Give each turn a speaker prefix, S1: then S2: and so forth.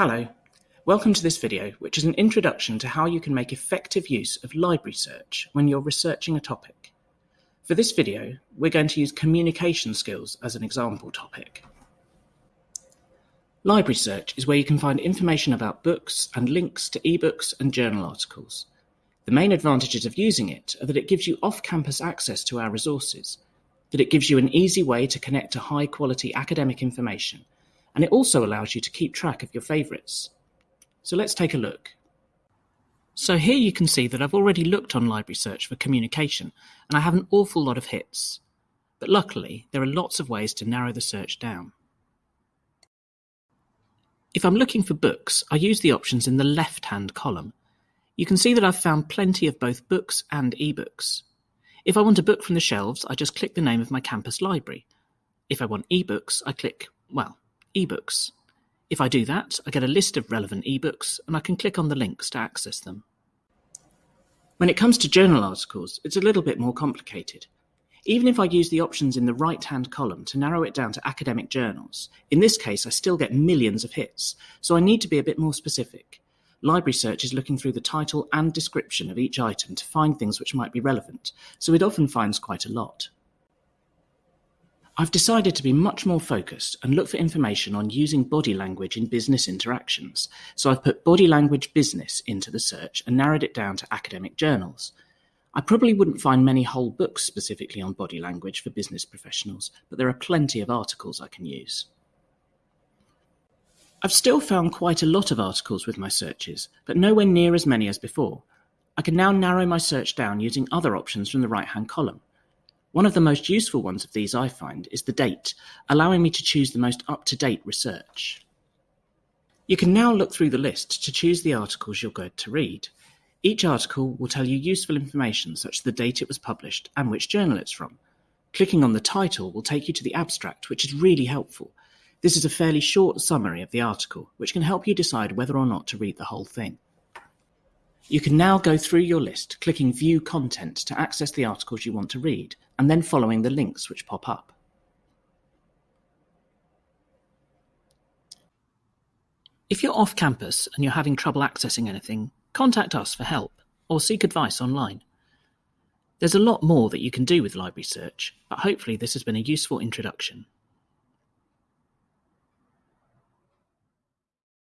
S1: Hello, welcome to this video which is an introduction to how you can make effective use of library search when you're researching a topic. For this video, we're going to use communication skills as an example topic. Library search is where you can find information about books and links to ebooks and journal articles. The main advantages of using it are that it gives you off-campus access to our resources, that it gives you an easy way to connect to high-quality academic information, and it also allows you to keep track of your favourites. So let's take a look. So here you can see that I've already looked on Library Search for communication, and I have an awful lot of hits. But luckily, there are lots of ways to narrow the search down. If I'm looking for books, I use the options in the left-hand column. You can see that I've found plenty of both books and ebooks. If I want a book from the shelves, I just click the name of my campus library. If I want ebooks, I click, well, ebooks. If I do that, I get a list of relevant ebooks and I can click on the links to access them. When it comes to journal articles, it's a little bit more complicated. Even if I use the options in the right-hand column to narrow it down to academic journals, in this case I still get millions of hits, so I need to be a bit more specific. Library Search is looking through the title and description of each item to find things which might be relevant, so it often finds quite a lot. I've decided to be much more focused and look for information on using body language in business interactions, so I've put body language business into the search and narrowed it down to academic journals. I probably wouldn't find many whole books specifically on body language for business professionals, but there are plenty of articles I can use. I've still found quite a lot of articles with my searches, but nowhere near as many as before. I can now narrow my search down using other options from the right-hand column. One of the most useful ones of these I find is the date, allowing me to choose the most up-to-date research. You can now look through the list to choose the articles you're going to read. Each article will tell you useful information such as the date it was published and which journal it's from. Clicking on the title will take you to the abstract, which is really helpful. This is a fairly short summary of the article, which can help you decide whether or not to read the whole thing. You can now go through your list, clicking View Content to access the articles you want to read, and then following the links which pop up. If you're off campus and you're having trouble accessing anything, Contact us for help or seek advice online. There's a lot more that you can do with Library Search, but hopefully this has been a useful introduction.